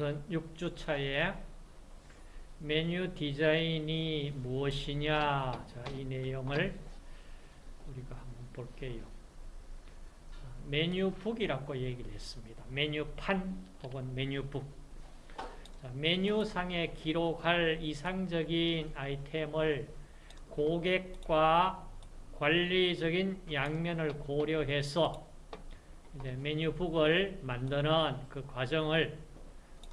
우선 6주 차에 메뉴 디자인이 무엇이냐 자, 이 내용을 우리가 한번 볼게요. 메뉴북이라고 얘기를 했습니다. 메뉴판 혹은 메뉴북 자, 메뉴상에 기록할 이상적인 아이템을 고객과 관리적인 양면을 고려해서 메뉴북을 만드는 그 과정을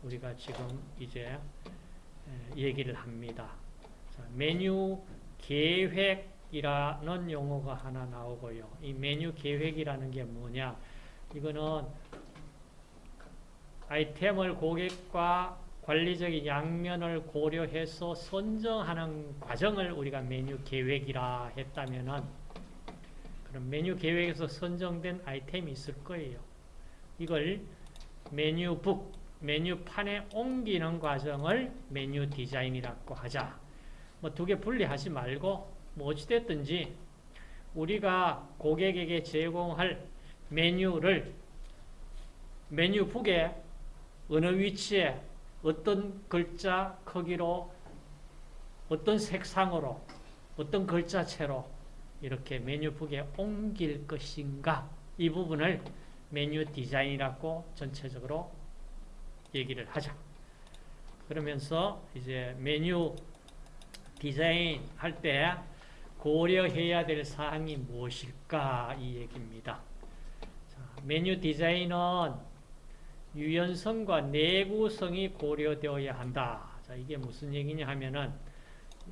우리가 지금 이제 얘기를 합니다. 자, 메뉴 계획이라는 용어가 하나 나오고요. 이 메뉴 계획이라는 게 뭐냐? 이거는 아이템을 고객과 관리적인 양면을 고려해서 선정하는 과정을 우리가 메뉴 계획이라 했다면은 그럼 메뉴 계획에서 선정된 아이템이 있을 거예요. 이걸 메뉴북, 메뉴판에 옮기는 과정을 메뉴 디자인이라고 하자. 뭐 두 개 분리하지 말고 뭐 어찌됐든지 우리가 고객에게 제공할 메뉴를 메뉴북에 어느 위치에 어떤 글자 크기로 어떤 색상으로 어떤 글자체로 이렇게 메뉴북에 옮길 것인가 이 부분을 메뉴 디자인이라고 전체적으로 얘기를 하자. 그러면서 이제 메뉴 디자인 할 때 고려해야 될 사항이 무엇일까 이 얘기입니다. 자, 메뉴 디자인은 유연성과 내구성이 고려되어야 한다. 자, 이게 무슨 얘기냐 하면은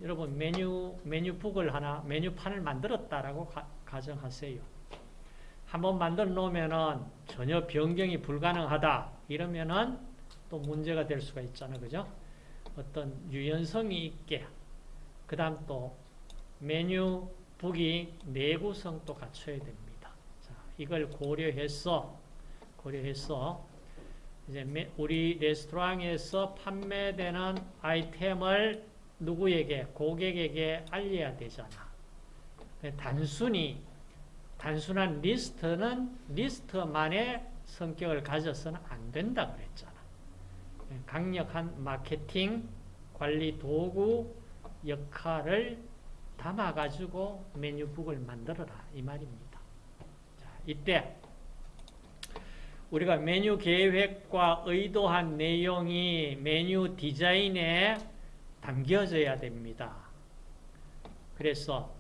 여러분 메뉴 메뉴북을 하나 메뉴판을 만들었다라고 가, 가정하세요. 한번 만들어 놓으면은 전혀 변경이 불가능하다. 이러면은 또 문제가 될 수가 있잖아요. 그죠? 어떤 유연성이 있게 그 다음 또 메뉴 북이 내구성도 갖춰야 됩니다. 자, 이걸 고려해서 고려해서 이제 우리 레스토랑에서 판매되는 아이템을 누구에게 고객에게 알려야 되잖아. 단순히 단순한 리스트는 리스트만의 성격을 가져서는 안 된다 그랬잖아. 강력한 마케팅 관리 도구 역할을 담아가지고 메뉴 book을 만들어라 이 말입니다. 자, 이때 우리가 메뉴 계획과 의도한 내용이 메뉴 디자인에 담겨져야 됩니다. 그래서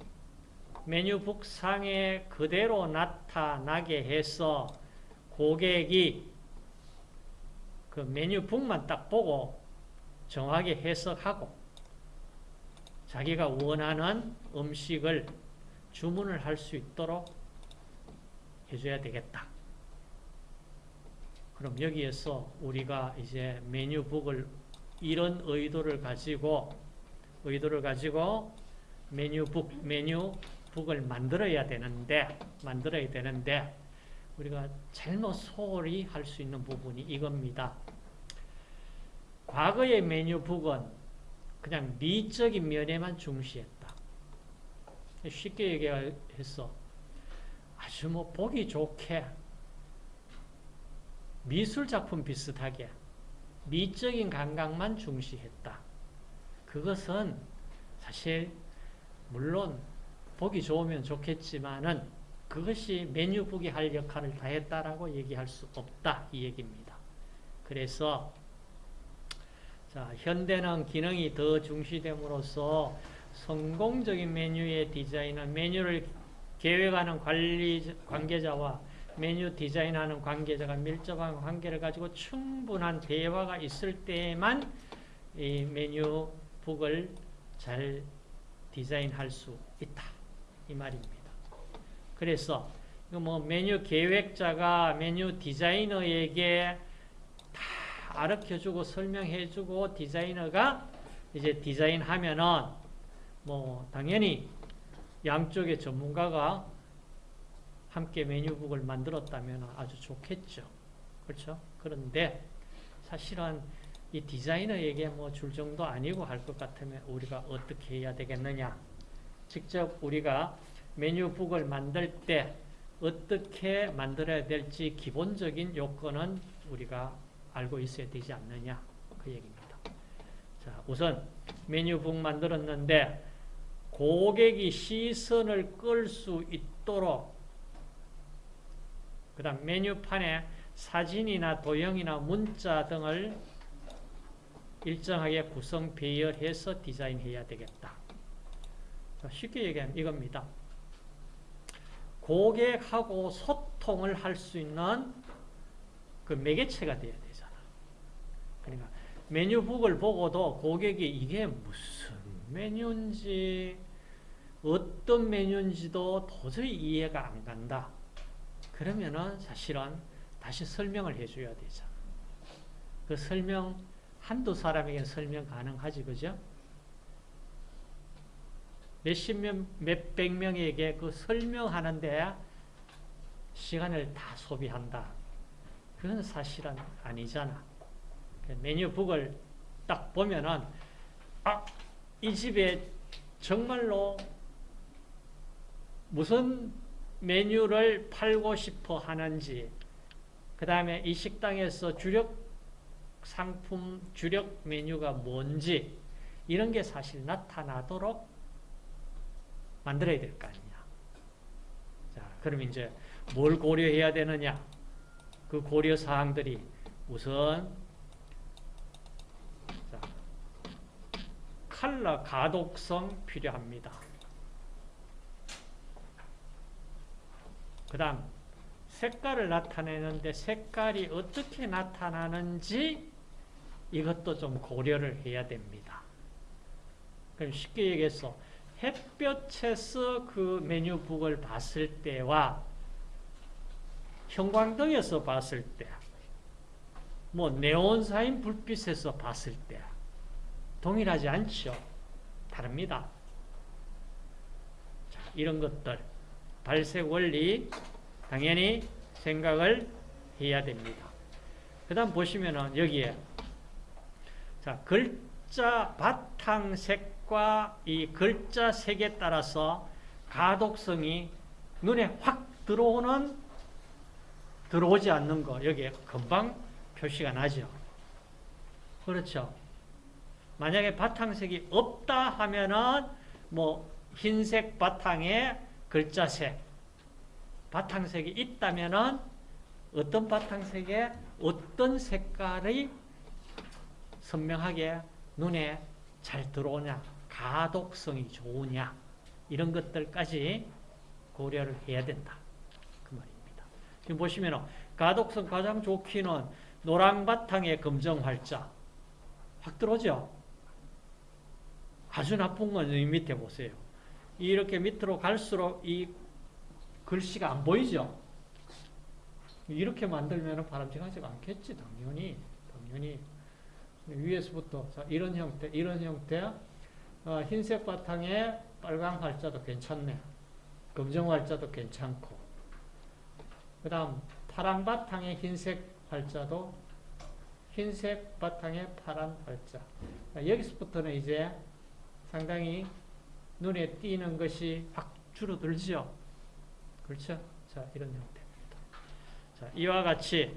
메뉴북상에 그대로 나타나게 해서 고객이 그 메뉴북만 딱 보고 정확하게 해석하고 자기가 원하는 음식을 주문을 할 수 있도록 해줘야 되겠다. 그럼 여기에서 우리가 이제 메뉴북을 이런 의도를 가지고 의도를 가지고 메뉴북 메뉴북을 만들어야 되는데 만들어야 되는데 우리가 잘못 소홀히 할 수 있는 부분이 이겁니다. 과거의 메뉴북은 그냥 미적인 면에만 중시했다. 쉽게 얘기해서 아주 뭐 보기 좋게 미술작품 비슷하게 미적인 감각만 중시했다. 그것은 사실 물론 보기 좋으면 좋겠지만은 그것이 메뉴북이 할 역할을 다했다라고 얘기할 수 없다 이 얘기입니다. 그래서 자, 현대는 기능이 더 중시됨으로써 성공적인 메뉴의 디자인은 메뉴를 계획하는 관리 관계자와 메뉴 디자인하는 관계자가 밀접한 관계를 가지고 충분한 대화가 있을 때만 이 메뉴북을 잘 디자인할 수 있다. 이 말입니다. 그래서 뭐 메뉴 계획자가 메뉴 디자이너에게 다 알려주고 설명해주고 디자이너가 이제 디자인하면은 뭐 당연히 양쪽의 전문가가 함께 메뉴북을 만들었다면 아주 좋겠죠. 그렇죠? 그런데 사실은 이 디자이너에게 뭐 줄 정도 아니고 할 것 같으면 우리가 어떻게 해야 되겠느냐. 직접 우리가 메뉴북을 만들 때 어떻게 만들어야 될지 기본적인 요건은 우리가 알고 있어야 되지 않느냐 그 얘기입니다. 자, 우선 메뉴북 만들었는데 고객이 시선을 끌 수 있도록 그 다음 메뉴판에 사진이나 도형이나 문자 등을 일정하게 구성 배열해서 디자인해야 되겠다. 자, 쉽게 얘기하면 이겁니다. 고객하고 소통을 할 수 있는 그 매개체가 돼야 되잖아. 그러니까 메뉴북을 보고도 고객이 이게 무슨 메뉴인지 어떤 메뉴인지도 도저히 이해가 안 간다. 그러면은 사실은 다시 설명을 해줘야 되잖아. 그 설명 한두 사람에게 설명 가능하지, 그죠? 몇십 명, 몇백 명에게 그 설명하는 데 시간을 다 소비한다. 그건 사실은 아니잖아. 그 메뉴북을 딱 보면은, 아, 이 집에 정말로 무슨 메뉴를 팔고 싶어 하는지, 그 다음에 이 식당에서 주력 상품, 주력 메뉴가 뭔지, 이런 게 사실 나타나도록 만들어야 될 거 아니냐. 자, 그럼 이제 뭘 고려해야 되느냐? 그 고려 사항들이 우선 자, 컬러 가독성 필요합니다. 그 다음 색깔을 나타내는데 색깔이 어떻게 나타나는지 이것도 좀 고려를 해야 됩니다. 그럼 쉽게 얘기해서 햇볕에서 그 메뉴북을 봤을 때와 형광등에서 봤을 때, 뭐 네온사인 불빛에서 봤을 때 동일하지 않죠. 다릅니다. 자, 이런 것들 발색 원리 당연히 생각을 해야 됩니다. 그 다음 보시면은 여기에 자 글자 바탕 색 이 글자 색에 따라서 가독성이 눈에 확 들어오는 들어오지 않는 거 여기에 금방 표시가 나죠. 그렇죠. 만약에 바탕색이 없다 하면은 뭐 흰색 바탕에 글자색 바탕색이 있다면은 어떤 바탕색에 어떤 색깔이 선명하게 눈에 잘 들어오냐 가독성이 좋으냐 이런 것들까지 고려를 해야 된다. 그 말입니다. 지금 보시면 가독성 가장 좋기는 노랑 바탕에 검정 활자 확 들어오죠? 아주 나쁜 건이 밑에 보세요. 이렇게 밑으로 갈수록 이 글씨가 안 보이죠? 이렇게 만들면 바람직하지가 않겠지, 당연히. 당연히. 위에서부터 자, 이런 형태, 이런 형태 어, 흰색 바탕에 빨간 활자도 괜찮네. 검정 활자도 괜찮고. 그 다음 파란 바탕에 흰색 활자도 흰색 바탕에 파란 활자. 여기서부터는 이제 상당히 눈에 띄는 것이 확 줄어들죠. 그렇죠? 자, 이런 형태입니다. 자, 이와 같이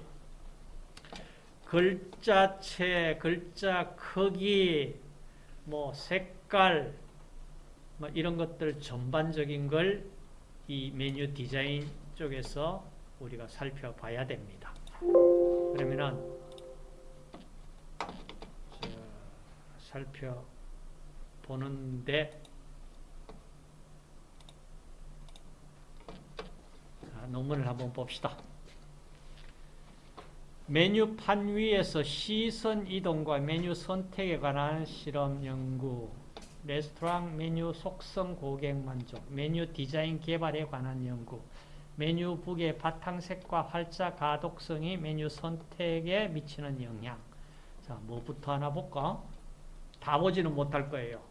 글자체, 글자 크기, 뭐 색 깔, 뭐 이런 것들 전반적인 걸 이 메뉴 디자인 쪽에서 우리가 살펴봐야 됩니다. 그러면은 살펴보는데 자, 논문을 한번 봅시다. 메뉴판 위에서 시선 이동과 메뉴 선택에 관한 실험 연구 레스토랑 메뉴 속성 고객 만족 메뉴 디자인 개발에 관한 연구 메뉴 북의 바탕색과 활자 가독성이 메뉴 선택에 미치는 영향 자, 뭐부터 하나 볼까? 다 보지는 못할 거예요.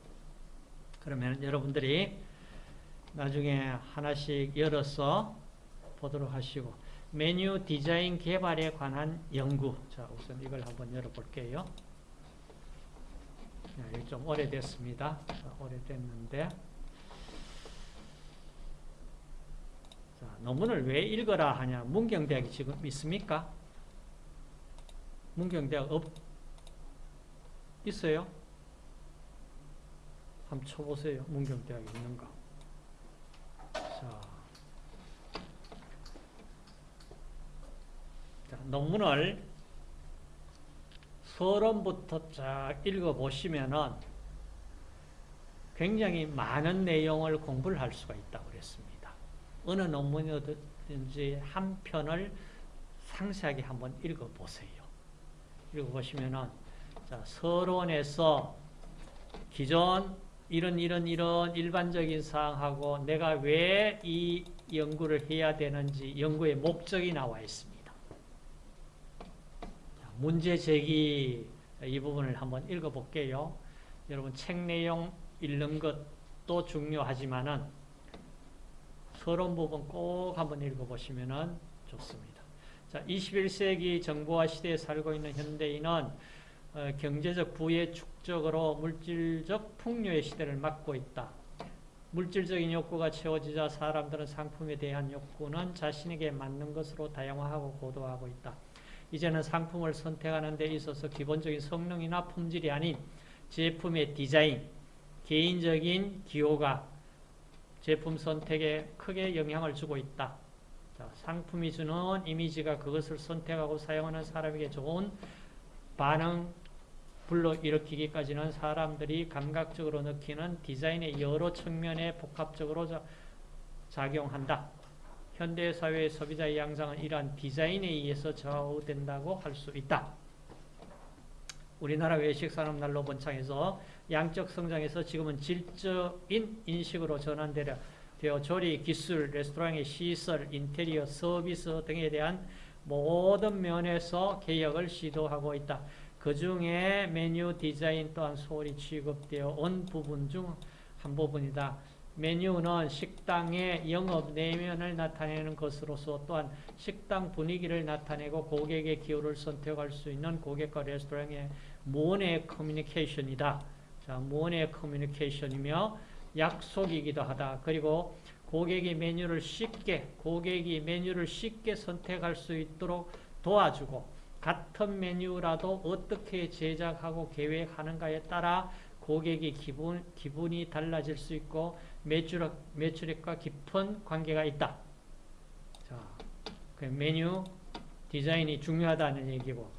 그러면 여러분들이 나중에 하나씩 열어서 보도록 하시고 메뉴 디자인 개발에 관한 연구. 자, 우선 이걸 한번 열어볼게요. 네, 좀 오래됐습니다. 자, 오래됐는데. 자, 논문을 왜 읽어라 하냐. 문경대학이 지금 있습니까? 문경대학 없, 있어요? 한번 쳐보세요. 문경대학 있는가. 자. 자, 논문을 서론부터 쫙 읽어보시면은 굉장히 많은 내용을 공부를 할 수가 있다고 그랬습니다. 어느 논문이든지 한 편을 상세하게 한번 읽어보세요. 읽어보시면은, 자, 서론에서 기존 이런 이런 이런 일반적인 사항하고 내가 왜 이 연구를 해야 되는지 연구의 목적이 나와 있습니다. 문제 제기 이 부분을 한번 읽어볼게요. 여러분 책 내용 읽는 것도 중요하지만은 서론 부분 꼭 한번 읽어보시면 좋습니다. 자, 21세기 정보화 시대에 살고 있는 현대인은 어, 경제적 부의 축적으로 물질적 풍요의 시대를 맞고 있다. 물질적인 욕구가 채워지자 사람들은 상품에 대한 욕구는 자신에게 맞는 것으로 다양화하고 고도화하고 있다. 이제는 상품을 선택하는 데 있어서 기본적인 성능이나 품질이 아닌 제품의 디자인, 개인적인 기호가 제품 선택에 크게 영향을 주고 있다. 자, 상품이 주는 이미지가 그것을 선택하고 사용하는 사람에게 좋은 반응 불러일으키기까지는 사람들이 감각적으로 느끼는 디자인의 여러 측면에 복합적으로 작용한다. 현대사회의 소비자의 양상은 이러한 디자인에 의해서 좌우된다고 할 수 있다. 우리나라 외식산업난로 번창해서 양적 성장에서 지금은 질적인 인식으로 전환되려 되어 조리, 기술, 레스토랑의 시설, 인테리어, 서비스 등에 대한 모든 면에서 개혁을 시도하고 있다. 그 중에 메뉴 디자인 또한 소홀히 취급되어 온 부분 중 한 부분이다. 메뉴는 식당의 영업 내면을 나타내는 것으로서 또한 식당 분위기를 나타내고 고객의 기호를 선택할 수 있는 고객과 레스토랑의 모의 커뮤니케이션이다. 자, 모의 커뮤니케이션이며 약속이기도 하다. 그리고 고객이 메뉴를 쉽게, 고객이 메뉴를 쉽게 선택할 수 있도록 도와주고 같은 메뉴라도 어떻게 제작하고 계획하는가에 따라 고객의 기분, 기분이 달라질 수 있고 매출액, 매출액과 깊은 관계가 있다. 자, 그 메뉴 디자인이 중요하다는 얘기고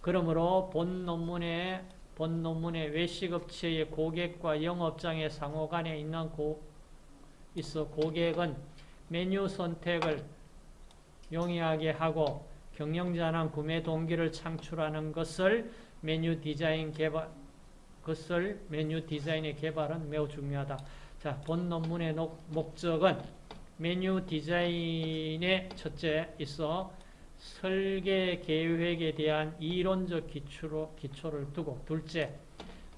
그러므로 본 논문의 본 논문의 외식업체의 고객과 영업장의 상호 간에 있는 고, 있어 고객은 메뉴 선택을 용이하게 하고 경영자는 구매 동기를 창출하는 것을 메뉴 디자인 개발 것을 메뉴 디자인의 개발은 매우 중요하다. 자, 본 논문의 목적은 메뉴 디자인의 첫째 있어 설계 계획에 대한 이론적 기초로, 기초를 두고 둘째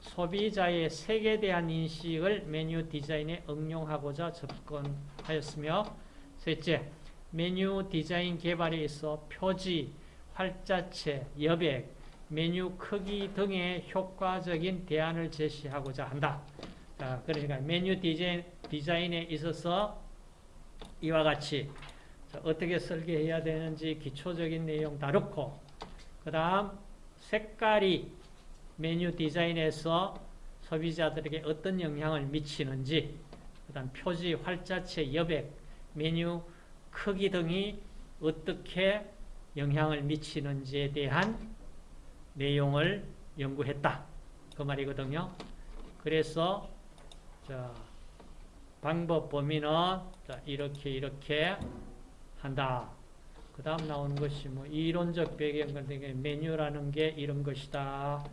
소비자의 색에 대한 인식을 메뉴 디자인에 응용하고자 접근하였으며 셋째 메뉴 디자인 개발에 있어 표지, 활자체, 여백, 메뉴 크기 등의 효과적인 대안을 제시하고자 한다. 자, 그러니까 메뉴 디자인, 디자인에 있어서 이와 같이 어떻게 설계해야 되는지 기초적인 내용 다루고 그 다음 색깔이 메뉴 디자인에서 소비자들에게 어떤 영향을 미치는지 그 다음 표지, 활자체, 여백, 메뉴 크기 등이 어떻게 영향을 미치는지에 대한 내용을 연구했다. 그 말이거든요. 그래서 자, 방법 범위는 자, 이렇게 이렇게 한다. 그 다음 나오는 것이 뭐 이론적 배경 같은 메뉴라는 게 이런 것이다.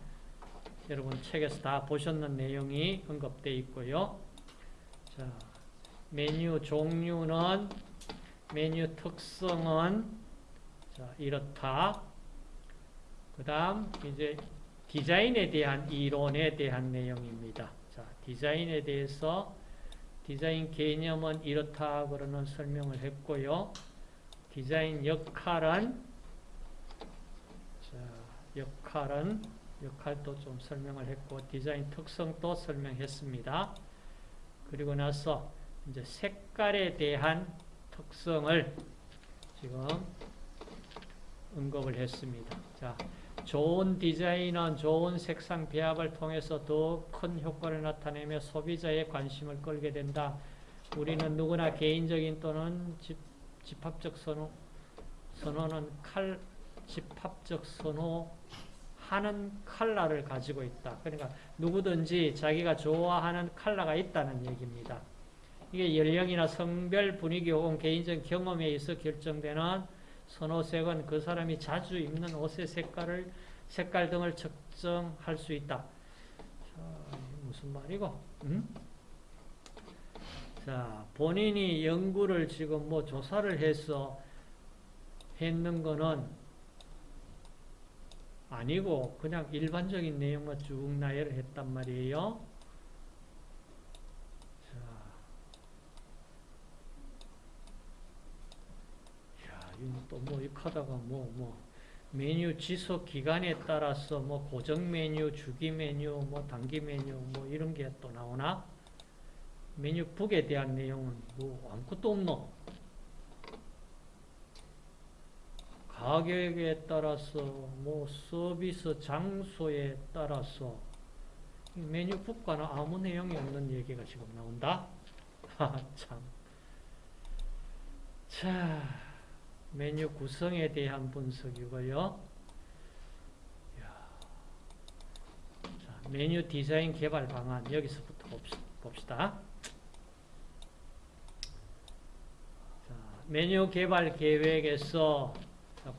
여러분 책에서 다 보셨는 내용이 언급되어 있고요. 자, 메뉴 종류는 메뉴 특성은 자, 이렇다. 그 다음 이제 디자인에 대한 이론에 대한 내용입니다. 자, 디자인에 대해서 디자인 개념은 이렇다 그러는 설명을 했고요. 디자인 역할은 자, 역할은 역할도 좀 설명을 했고 디자인 특성도 설명했습니다. 그리고 나서 이제 색깔에 대한 특성을 지금 언급을 했습니다. 자, 좋은 디자인은 좋은 색상 배합을 통해서 더 큰 효과를 나타내며 소비자의 관심을 끌게 된다. 우리는 누구나 개인적인 또는 집, 집합적 선호, 선호는 칼, 집합적 선호하는 컬러를 가지고 있다. 그러니까 누구든지 자기가 좋아하는 컬러가 있다는 얘기입니다. 이게 연령이나 성별, 분위기 혹은 개인적 경험에 의해서 결정되는 선호색은 그 사람이 자주 입는 옷의 색깔을 색깔 등을 측정할 수 있다. 자, 무슨 말이고? 음? 자, 본인이 연구를 지금 뭐 조사를 해서 했는 거는 아니고 그냥 일반적인 내용만 쭉 나열을 했단 말이에요. 또뭐 하다가 뭐, 뭐, 메뉴 지속 기간에 따라서 뭐 고정 메뉴, 주기 메뉴, 뭐 단기 메뉴, 뭐 이런 게 또 나오나? 메뉴북에 대한 내용은 뭐 아무것도 없노? 가격에 따라서, 뭐 서비스 장소에 따라서 메뉴북과는 아무 내용이 없는 얘기가 지금 나온다? 하, 참. 자. 메뉴 구성에 대한 분석이고요. 자, 메뉴 디자인 개발 방안 여기서부터 봅시다. 자, 메뉴 개발 계획에서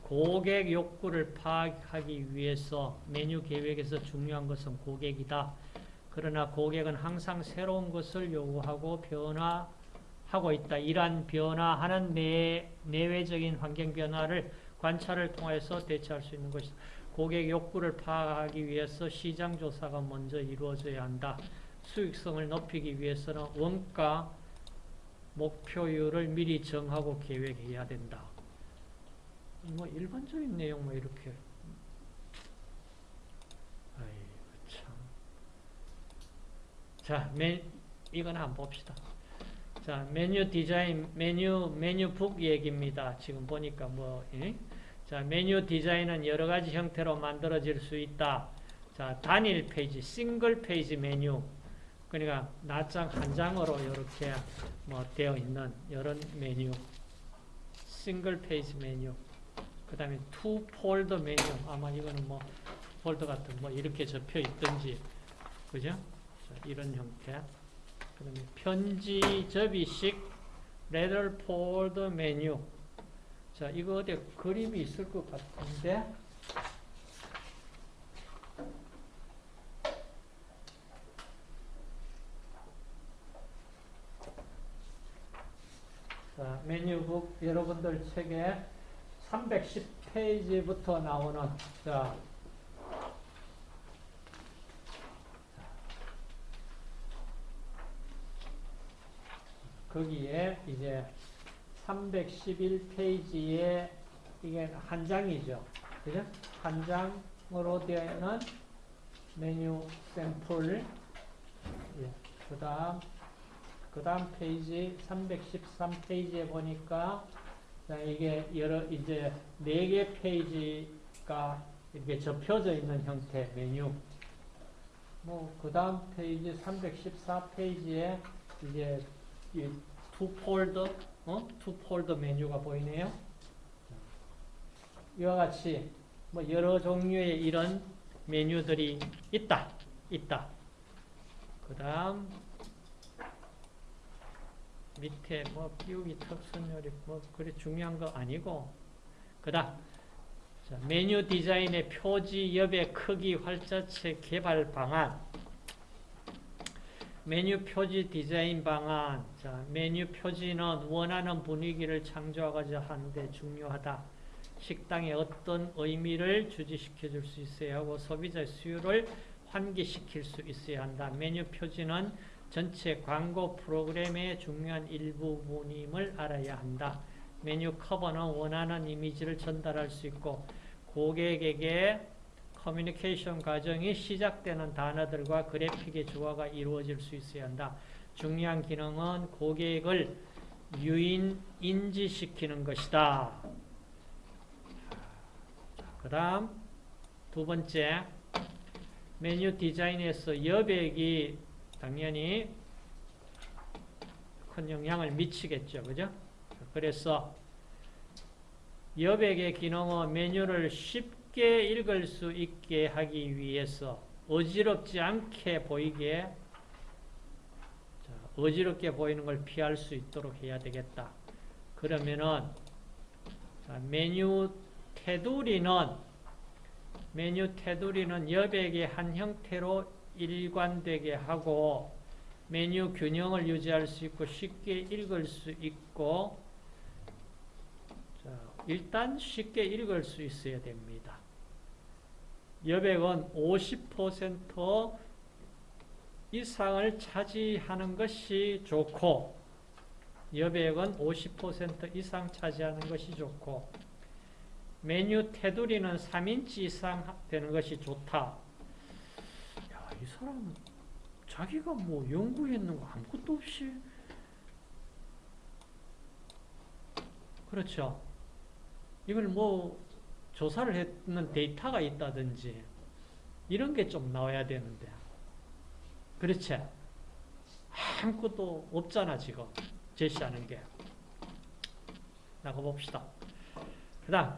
고객 욕구를 파악하기 위해서 메뉴 계획에서 중요한 것은 고객이다. 그러나 고객은 항상 새로운 것을 요구하고 변화 하고 있다. 이러한 변화하는 내, 내외적인 환경 변화를 관찰을 통해서 대처할 수 있는 것이다. 고객 욕구를 파악하기 위해서 시장 조사가 먼저 이루어져야 한다. 수익성을 높이기 위해서는 원가 목표율을 미리 정하고 계획해야 된다. 뭐 일반적인 내용 뭐 이렇게 아이 참. 자, 맨 이건 한번 봅시다. 자, 메뉴 디자인, 메뉴, 메뉴 book 얘기입니다. 지금 보니까 뭐, 예? 자, 메뉴 디자인은 여러 가지 형태로 만들어질 수 있다. 자, 단일 페이지, single page menu. 그러니까 낱장 한 장으로 이렇게 뭐 되어 있는 이런 메뉴. single page menu. 그 다음에 two fold menu. 아마 이거는 뭐 폴더 같은 뭐 이렇게 접혀 있든지. 그죠? 자, 이런 형태. 편지 접이식 letter fold menu 자 이거 어디 그림이 있을 것 같은데? 자 메뉴북 여러분들 책에 310페이지부터 나오는 자 거기에 이제 311페이지에 이게 한 장이죠. 그죠? 한 장으로 되는 메뉴 샘플. 예. 그 다음, 그 다음 페이지 313페이지에 보니까 자, 이게 여러, 이제 네 개 페이지가 이렇게 접혀져 있는 형태 메뉴. 뭐, 그 다음 페이지 314페이지에 이제 two folder, 어? two folder 메뉴가 보이네요. 이와 같이 뭐 여러 종류의 이런 메뉴들이 있다. 있다. 그 다음 밑에 뭐 끼우기 특선 요리 뭐 그래 중요한 거 아니고 그 다음 메뉴 디자인의 표지, 여배, 크기, 활자체 개발 방안 메뉴 표지 디자인 방안. 자, 메뉴 표지는 원하는 분위기를 창조하고자 하는데 중요하다. 식당에 어떤 의미를 주지시켜 줄 수 있어야 하고 소비자의 수요를 환기시킬 수 있어야 한다. 메뉴 표지는 전체 광고 프로그램의 중요한 일부분임을 알아야 한다. 메뉴 커버는 원하는 이미지를 전달할 수 있고 고객에게 커뮤니케이션 과정이 시작되는 단어들과 그래픽의 조화가 이루어질 수 있어야 한다. 중요한 기능은 고객을 유인 인지시키는 것이다. 그 다음 두 번째, 메뉴 디자인에서 여백이 당연히 큰 영향을 미치겠죠. 그죠? 그래서 여백의 기능은 메뉴를 쉽게 읽을 수 있게 하기 위해서 어지럽지 않게 보이게 자, 어지럽게 보이는 걸 피할 수 있도록 해야 되겠다. 그러면은 자, 메뉴 테두리는 메뉴 테두리는 여백의 한 형태로 일관되게 하고 메뉴 균형을 유지할 수 있고 쉽게 읽을 수 있고 자, 일단 쉽게 읽을 수 있어야 됩니다. 여백은 50% 이상을 차지하는 것이 좋고 여백은 50% 이상 차지하는 것이 좋고 메뉴 테두리는 3인치 이상 되는 것이 좋다. 야, 이 사람 자기가 뭐 연구했는 거 아무것도 없이 그렇죠. 이걸 뭐 조사를 했는 데이터가 있다든지 이런 게 좀 나와야 되는데 그렇지 아무것도 없잖아 지금 제시하는 게 나가 봅시다 그 다음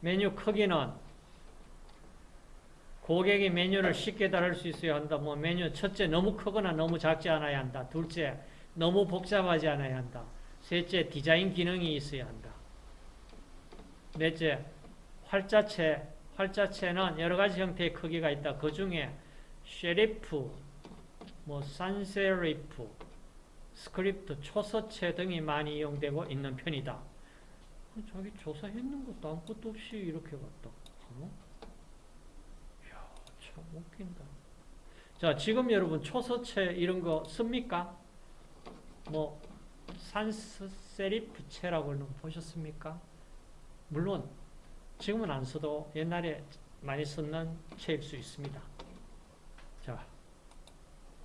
메뉴 크기는 고객이 메뉴를 쉽게 다룰 수 있어야 한다. 뭐 메뉴 첫째 너무 크거나 너무 작지 않아야 한다. 둘째 너무 복잡하지 않아야 한다. 셋째 디자인 기능이 있어야 한다. 넷째 활자체 활자체는 여러 가지 형태의 크기가 있다. 그 중에 serif, 뭐 sans serif, 스크립트, 초서체 등이 많이 이용되고 있는 편이다. 자기 조사했는 것도 아무것도 없이 이렇게 갔다. 어? 이야, 참 웃긴다. 자, 지금 여러분 초서체 이런 거 씁니까? 뭐 산세리프체라고 보셨습니까? 물론 지금은 안 써도 옛날에 많이 썼는 체일 수 있습니다. 자,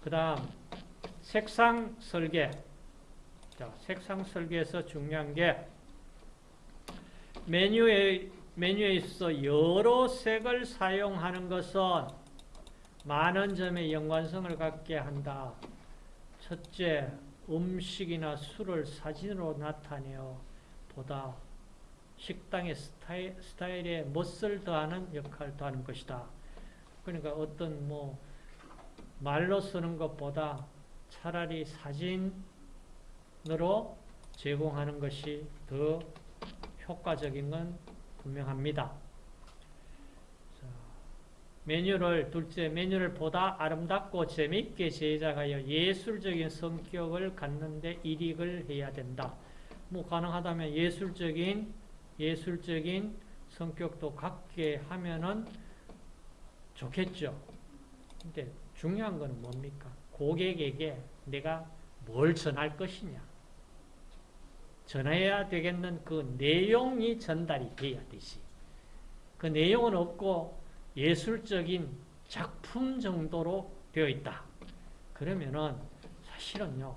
그 다음 색상 설계. 자, 색상 설계에서 중요한 게 메뉴에, 메뉴에 있어 여러 색을 사용하는 것은 많은 점의 연관성을 갖게 한다. 첫째, 음식이나 술을 사진으로 나타내어 보다 식당의 스타일, 스타일에 멋을 더하는 역할도 하는 것이다. 그러니까 어떤 뭐 말로 쓰는 것보다 차라리 사진으로 제공하는 것이 더 효과적인 건 분명합니다. 메뉴를 둘째 메뉴를 보다 아름답고 재미있게 제작하여 예술적인 성격을 갖는데 이익을 해야 된다. 뭐 가능하다면 예술적인 예술적인 성격도 갖게 하면은 좋겠죠. 근데 중요한 건 뭡니까? 고객에게 내가 뭘 전할 것이냐. 전해야 되겠는 그 내용이 전달이 돼야 되지. 그 내용은 없고 예술적인 작품 정도로 되어 있다. 그러면은 사실은요,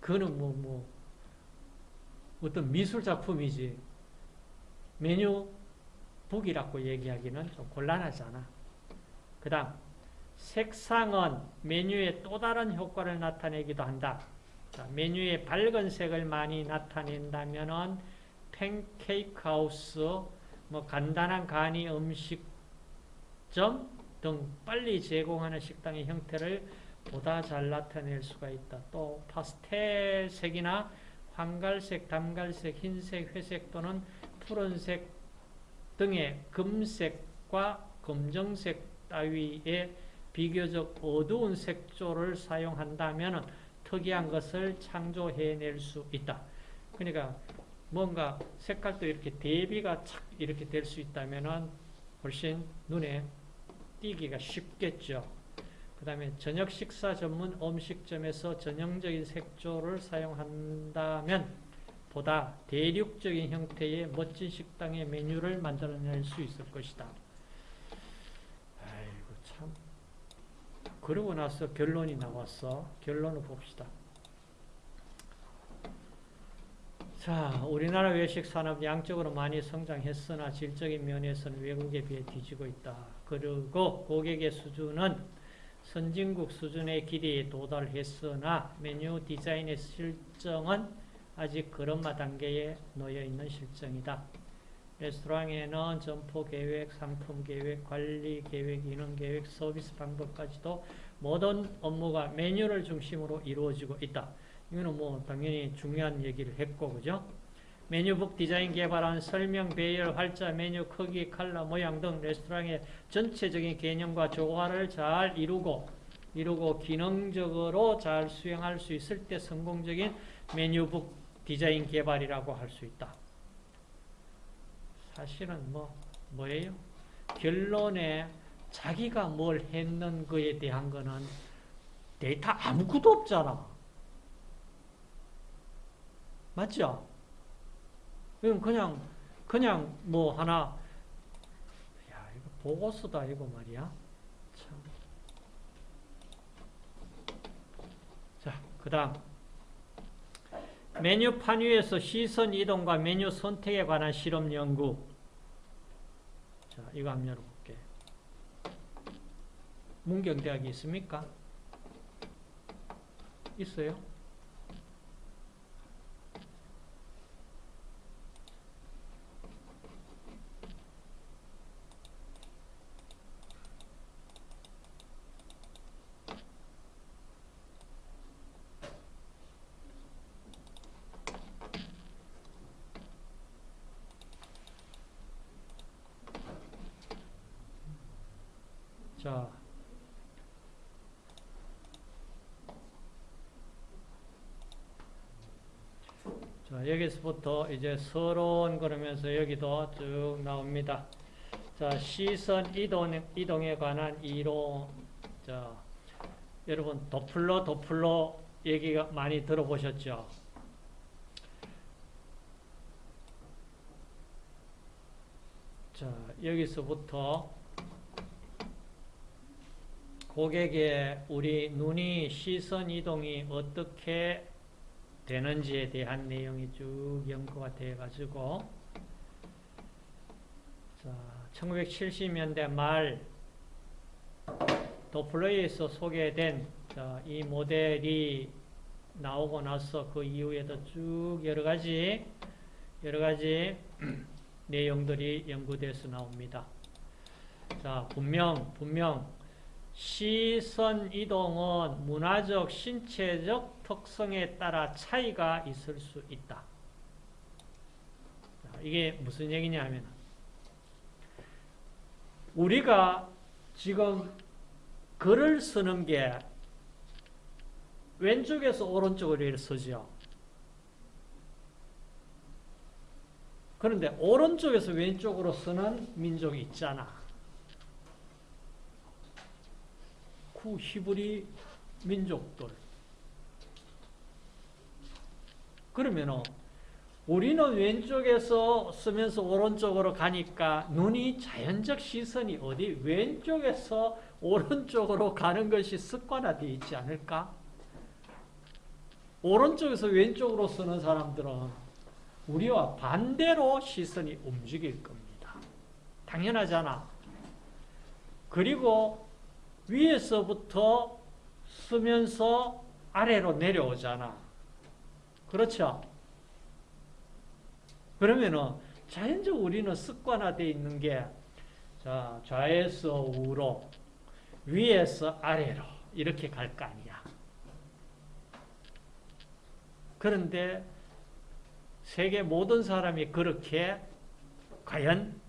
그거는 뭐, 뭐, 어떤 미술 작품이지, 메뉴 북이라고 얘기하기는 좀 곤란하잖아. 그 다음, 색상은 메뉴의 또 다른 효과를 나타내기도 한다. 자, 메뉴에 밝은 색을 많이 나타낸다면 은 팬케이크 하우스, 뭐 간단한 간이 음식점 등 빨리 제공하는 식당의 형태를 보다 잘 나타낼 수가 있다. 또 파스텔 색이나 황갈색, 담갈색, 흰색, 회색 또는 푸른색 등의 금색과 검정색 따위의 비교적 어두운 색조를 사용한다면 특이한 것을 창조해낼 수 있다. 그러니까 뭔가 색깔도 이렇게 대비가 착 이렇게 될 수 있다면 훨씬 눈에 띄기가 쉽겠죠. 그 다음에 저녁 식사 전문 음식점에서 전형적인 색조를 사용한다면 보다 대륙적인 형태의 멋진 식당의 메뉴를 만들어낼 수 있을 것이다. 아이고 참 그러고 나서 결론이 나왔어. 결론을 봅시다. 자, 우리나라 외식 산업 양적으로 많이 성장했으나 질적인 면에서는 외국에 비해 뒤지고 있다. 그리고 고객의 수준은 선진국 수준의 길이에 도달했으나 메뉴 디자인의 실정은 아직 걸음마 단계에 놓여 있는 실정이다. 레스토랑에는 점포 계획, 상품 계획, 관리 계획, 인원 계획, 서비스 방법까지도 모든 업무가 메뉴를 중심으로 이루어지고 있다. 이거는 뭐 당연히 중요한 얘기를 했고, 그죠? 메뉴북 디자인 개발한 설명, 배열, 활자, 메뉴 크기, 컬러, 모양 등 레스토랑의 전체적인 개념과 조화를 잘 이루고 이루고 기능적으로 잘 수행할 수 있을 때 성공적인 메뉴북 디자인 개발이라고 할 수 있다. 사실은 뭐 뭐예요? 결론에 자기가 뭘 했는 거에 대한 거는 데이터 아무것도 없잖아. 맞죠? 그럼 그냥 그냥 뭐 하나 야 이거 보고서다 이거 말이야. 참. 자, 그 다음 메뉴판 위에서 시선 이동과 메뉴 선택에 관한 실험 연구. 자, 이거 한번 열어볼게. 문경대학이 있습니까? 있어요? 자, 자 여기서부터 이제 서론 그러면서 여기도 쭉 나옵니다. 자, 시선 이동, 이동에 관한 이론. 자, 여러분, 도플러, 도플러 얘기가 많이 들어보셨죠? 자, 여기서부터 고객의 우리 눈이 시선 이동이 어떻게 되는지에 대한 내용이 쭉 연구가 되어 가지고 자, 1970년대 말 도플러에서 소개된 자, 이 모델이 나오고 나서 그 이후에도 쭉 여러 가지 여러 가지 내용들이 연구돼서 나옵니다. 자, 분명 분명 시선 이동은 문화적, 신체적 특성에 따라 차이가 있을 수 있다. 이게 무슨 얘기냐 하면 우리가 지금 글을 쓰는 게 왼쪽에서 오른쪽으로 서죠. 그런데 오른쪽에서 왼쪽으로 쓰는 민족이 있잖아. 그 히브리 민족들. 그러면 우리는 왼쪽에서 쓰면서 오른쪽으로 가니까 눈이 자연적 시선이 어디 왼쪽에서 오른쪽으로 가는 것이 습관화되어 있지 않을까? 오른쪽에서 왼쪽으로 쓰는 사람들은 우리와 반대로 시선이 움직일 겁니다. 당연하잖아. 그리고 위에서부터 쓰면서 아래로 내려오잖아. 그렇죠? 그러면은 자연적 우리는 습관화되어 있는 게 자, 좌에서 우로 위에서 아래로 이렇게 갈 거 아니야. 그런데 세계 모든 사람이 그렇게 과연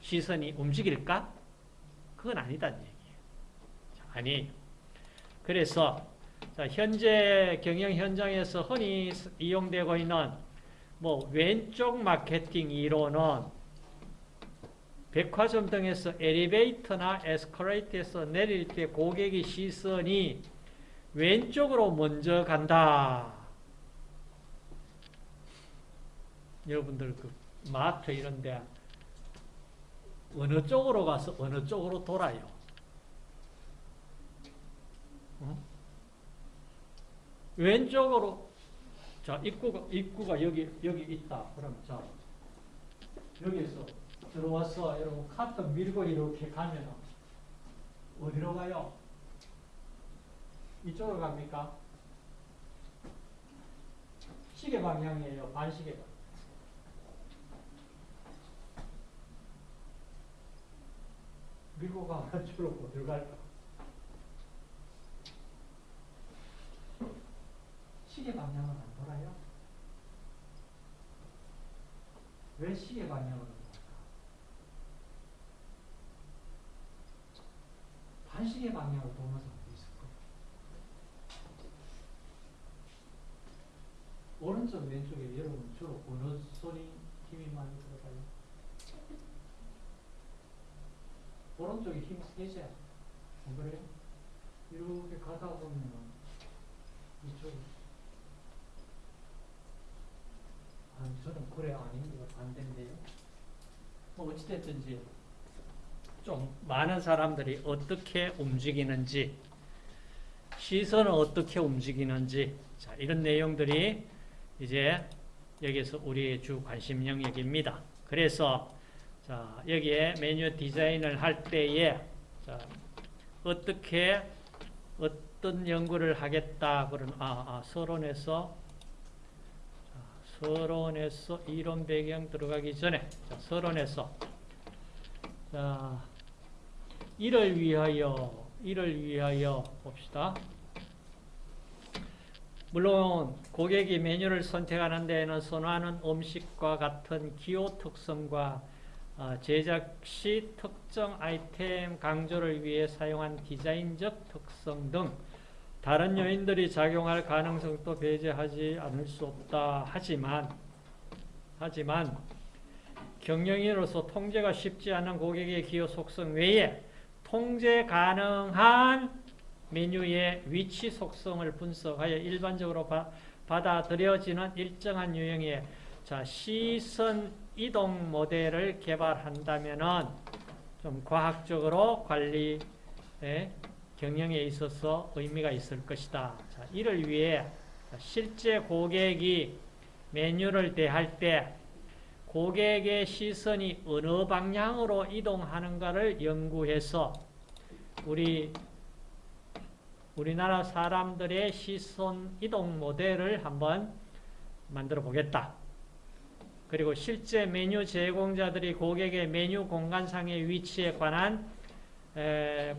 시선이 움직일까? 그건 아니다는 얘기. 아니 그래서 현재 경영 현장에서 흔히 이용되고 있는 뭐 왼쪽 마케팅 이론은 백화점 등에서 엘리베이터나 에스컬레이터에서 내릴 때 고객의 시선이 왼쪽으로 먼저 간다. 여러분들 그 마트 이런 데 어느 쪽으로 가서 어느 쪽으로 돌아요? 왼쪽으로 자, 입구가, 입구가 여기, 여기 있다. 그럼 자, 여기에서 들어와서 여러분 카트 밀고 이렇게 가면 어디로 가요? 이쪽으로 갑니까? 시계 방향이에요. 반시계 방향. 밀고 가면 주로 어디로 갈까? 시계 방향은 안 돌아요? 왜 시계 방향으로 돌아갈까? 반시계 방향으로 도는 사람도 있을 거예요. 오른쪽 왼쪽에 여러분 주로 어느 손이 힘이 많이 들어가요? 오른쪽에 힘이 세죠? 안 그래요? 이렇게 가다 보면 이쪽 아, 저는 그래 아닙니다. 반대인데요. 뭐 어찌됐든지 좀 많은 사람들이 어떻게 움직이는지 시선은 어떻게 움직이는지 자, 이런 내용들이 이제 여기서 우리의 주 관심 영역입니다. 그래서 자, 여기에 메뉴 디자인을 할 때에 자, 어떻게 어떤 연구를 하겠다 그런 아, 아 서론에서 자, 서론에서 이론 배경 들어가기 전에 자, 서론에서 자, 이를 위하여 이를 위하여 봅시다. 물론 고객이 메뉴를 선택하는 데에는 선호하는 음식과 같은 기호 특성과 어, 제작 시 특정 아이템 강조를 위해 사용한 디자인적 특성 등 다른 요인들이 작용할 가능성도 배제하지 않을 수 없다. 하지만 하지만 경영인으로서 통제가 쉽지 않은 고객의 기호 속성 외에 통제 가능한 메뉴의 위치 속성을 분석하여 일반적으로 바, 받아들여지는 일정한 유형의 자, 시선 이동 모델을 개발한다면은 좀 과학적으로 관리 경영에 있어서 의미가 있을 것이다. 자, 이를 위해 실제 고객이 메뉴를 대할 때 고객의 시선이 어느 방향으로 이동하는가를 연구해서 우리 우리나라 사람들의 시선 이동 모델을 한번 만들어 보겠다. 그리고 실제 메뉴 제공자들이 고객의 메뉴 공간상의 위치에 관한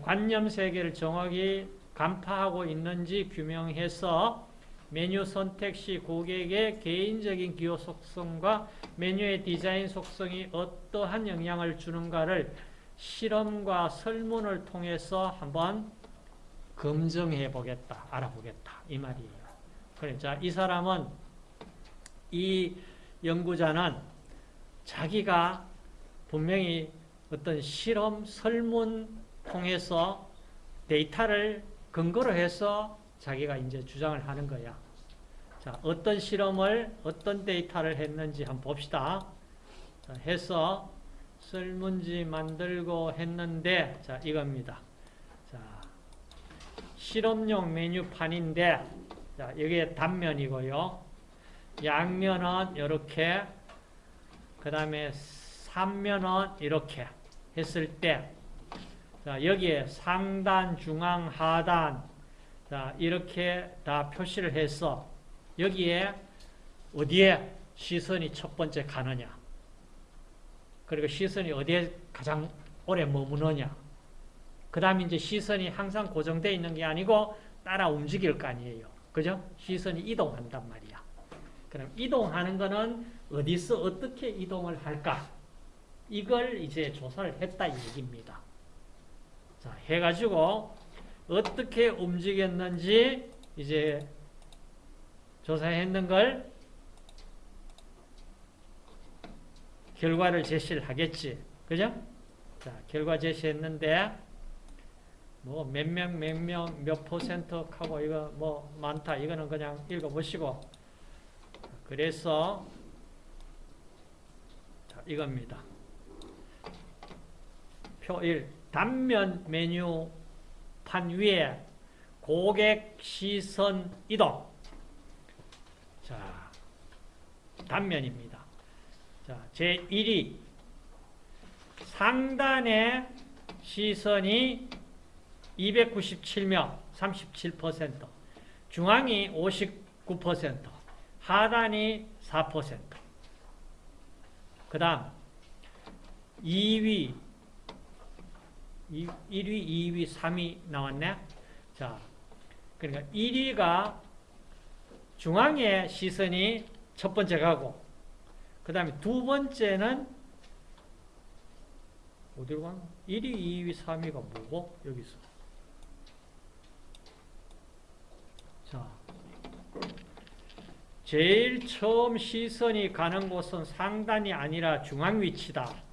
관념 세계를 정확히 간파하고 있는지 규명해서 메뉴 선택 시 고객의 개인적인 기호 속성과 메뉴의 디자인 속성이 어떠한 영향을 주는가를 실험과 설문을 통해서 한번 검증해 보겠다, 알아보겠다 이 말이에요. 그러니까 이 사람은 이 연구자는 자기가 분명히 어떤 실험, 설문 통해서 데이터를 근거로 해서 자기가 이제 주장을 하는 거야. 자, 어떤 실험을, 어떤 데이터를 했는지 한번 봅시다. 자, 해서 설문지 만들고 했는데, 자, 이겁니다. 자, 실험용 메뉴판인데, 자, 여기에 단면이고요. 양면은 이렇게, 그 다음에 삼면은 이렇게 했을 때, 자, 여기에 상단, 중앙, 하단, 자, 이렇게 다 표시를 해서 여기에 어디에 시선이 첫 번째 가느냐. 그리고 시선이 어디에 가장 오래 머무느냐. 그 다음에 이제 시선이 항상 고정되어 있는 게 아니고 따라 움직일 거 아니에요. 그죠? 시선이 이동한단 말이야. 그럼 이동하는 거는 어디서 어떻게 이동을 할까? 이걸 이제 조사를 했다 이 얘기입니다. 자, 해가지고 어떻게 움직였는지 이제 조사했는 걸 결과를 제시를 하겠지. 그죠? 자, 결과 제시했는데 뭐 몇 명, 몇 명, 몇 퍼센트 하고 이거 뭐 많다. 이거는 그냥 읽어보시고 그래서 자, 이겁니다. 표 1. 단면 메뉴 판 위에 고객 시선 이동. 자, 단면입니다. 자, 제1위 상단의 시선이 297명, 37%, 중앙이 59%, 하단이 4%. 그 다음 2위 1위, 2위, 3위 나왔네. 자, 그러니까 1위가 중앙에 시선이 첫 번째 가고, 그 다음에 두 번째는 어디로 가나? 1위, 2위, 3위가 뭐고? 여기서. 자, 제일 처음 시선이 가는 곳은 상단이 아니라 중앙 위치다.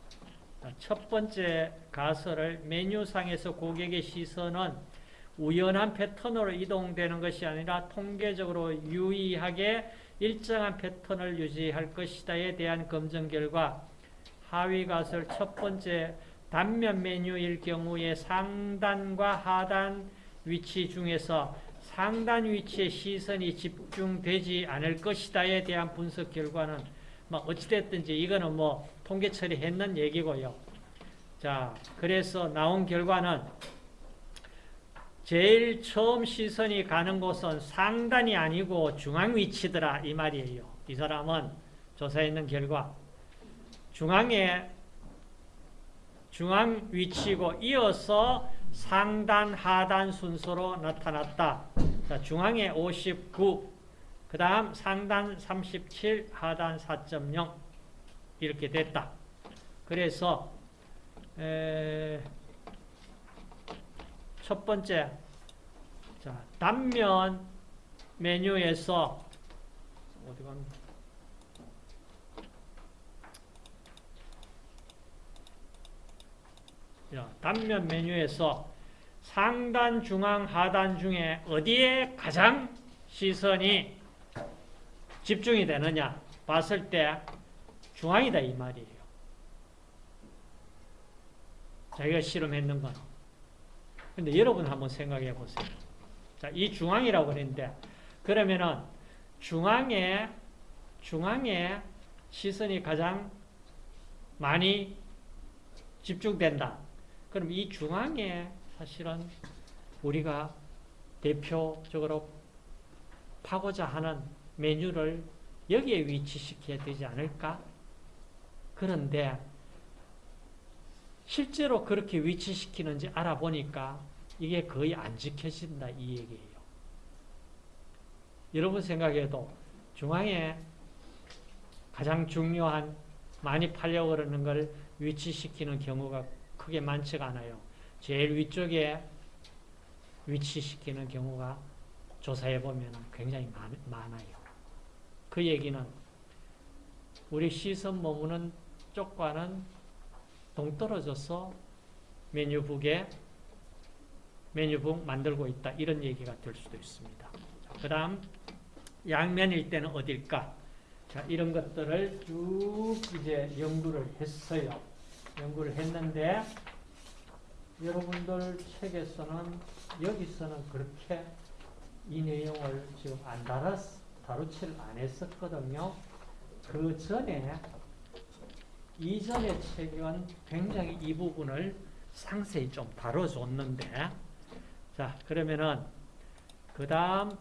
첫 번째 가설을 메뉴상에서 고객의 시선은 우연한 패턴으로 이동되는 것이 아니라 통계적으로 유의하게 일정한 패턴을 유지할 것이다에 대한 검증 결과 하위 가설 첫 번째 단면 메뉴일 경우에 상단과 하단 위치 중에서 상단 위치에 시선이 집중되지 않을 것이다에 대한 분석 결과는 뭐 어찌됐든지 이거는 뭐 통계 처리했는 얘기고요. 자, 그래서 나온 결과는 제일 처음 시선이 가는 곳은 상단이 아니고 중앙 위치더라 이 말이에요. 이 사람은 조사했는 결과 중앙에 중앙 위치고 이어서 상단 하단 순서로 나타났다. 자, 중앙에 59, 그 다음 상단 37, 하단 4.0 이렇게 됐다. 그래서 에, 첫 번째 자, 단면 메뉴에서 어디 갔나? 자, 단면 메뉴에서 상단, 중앙, 하단 중에 어디에 가장 시선이 집중이 되느냐 봤을 때 중앙이다 이 말이에요. 자기가 실험했는 건. 근데 여러분 한번 생각해 보세요. 자, 이 중앙이라고 그랬는데 그러면은 중앙에 중앙에 시선이 가장 많이 집중된다. 그럼 이 중앙에 사실은 우리가 대표적으로 파고자 하는 메뉴를 여기에 위치시켜야 되지 않을까? 그런데 실제로 그렇게 위치시키는지 알아보니까 이게 거의 안 지켜진다 이 얘기예요. 여러분 생각해도 중앙에 가장 중요한 많이 팔려고 그러는 걸 위치시키는 경우가 크게 많지가 않아요. 제일 위쪽에 위치시키는 경우가 조사해보면 굉장히 많, 많아요. 그 얘기는 우리 시선 머무는 쪽과는 동떨어져서 메뉴북에 메뉴북 만들고 있다. 이런 얘기가 될 수도 있습니다. 그 다음 양면일 때는 어딜까? 자, 이런 것들을 쭉 이제 연구를 했어요. 연구를 했는데 여러분들 책에서는 여기서는 그렇게 이 내용을 지금 안 다뤘, 다루지를 안 했었거든요. 그 전에 이전의 책은 굉장히 이 부분을 상세히 좀 다뤄줬는데 자 그러면은 그 다음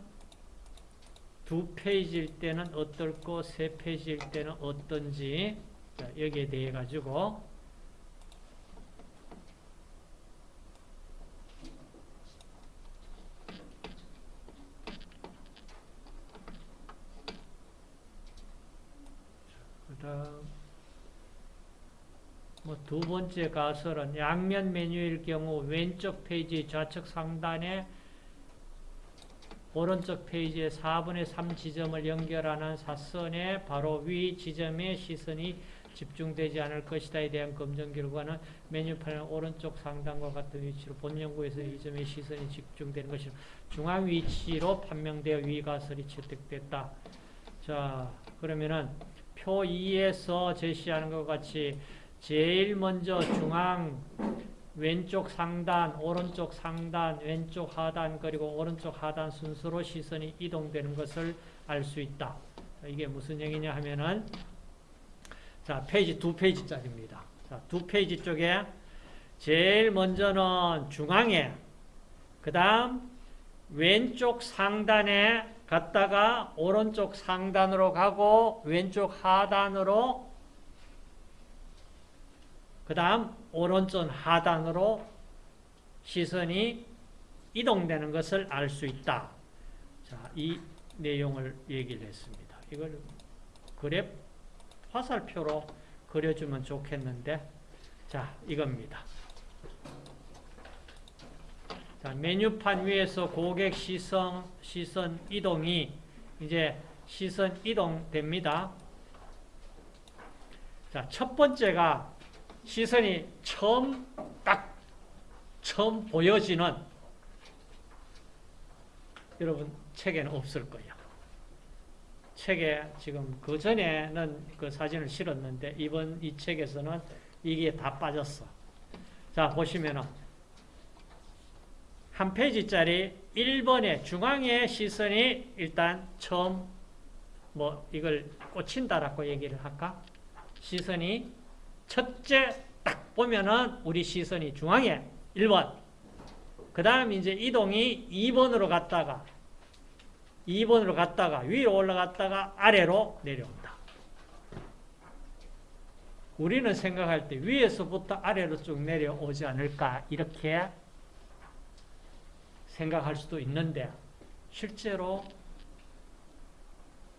두 페이지일 때는 어떨고 세 페이지일 때는 어떤지 자, 여기에 대해 가지고 그다음 뭐두 번째 가설은 양면 메뉴일 경우 왼쪽 페이지 좌측 상단에 오른쪽 페이지에 4분의 3 지점을 연결하는 사선의 바로 위 지점에 시선이 집중되지 않을 것이다에 대한 검증 결과는 메뉴판의 오른쪽 상단과 같은 위치로 본 연구에서 이 점에 시선이 집중되는 것이 중앙 위치로 판명되어 위 가설이 채택됐다. 자, 그러면은 표 2에서 제시하는 것 같이 제일 먼저 중앙 왼쪽 상단, 오른쪽 상단, 왼쪽 하단 그리고 오른쪽 하단 순서로 시선이 이동되는 것을 알 수 있다. 자, 이게 무슨 얘기냐 하면은 자, 페이지 두 페이지짜리입니다. 자, 두 페이지 쪽에 제일 먼저는 중앙에 그 다음 왼쪽 상단에 갔다가 오른쪽 상단으로 가고 왼쪽 하단으로 그 다음 오른쪽 하단으로 시선이 이동되는 것을 알 수 있다. 자, 이 내용을 얘기를 했습니다. 이걸 그래프 화살표로 그려주면 좋겠는데 자, 이겁니다. 자, 메뉴판 위에서 고객 시선, 시선 이동이 이제 시선 이동됩니다. 자, 첫 번째가 시선이 처음 딱 처음 보여지는 여러분 책에는 없을 거예요. 책에 지금 그 전에는 그 사진을 실었는데 이번 이 책에서는 이게 다 빠졌어. 자 보시면은 한 페이지짜리 1번에 중앙에 시선이 일단 처음 뭐 이걸 꽂힌다라고 얘기를 할까? 시선이 첫째 딱 보면은 우리 시선이 중앙에 1번 그 다음 이제 이동이 2번으로 갔다가 2번으로 갔다가 위로 올라갔다가 아래로 내려온다. 우리는 생각할 때 위에서부터 아래로 쭉 내려오지 않을까 이렇게 생각할 수도 있는데 실제로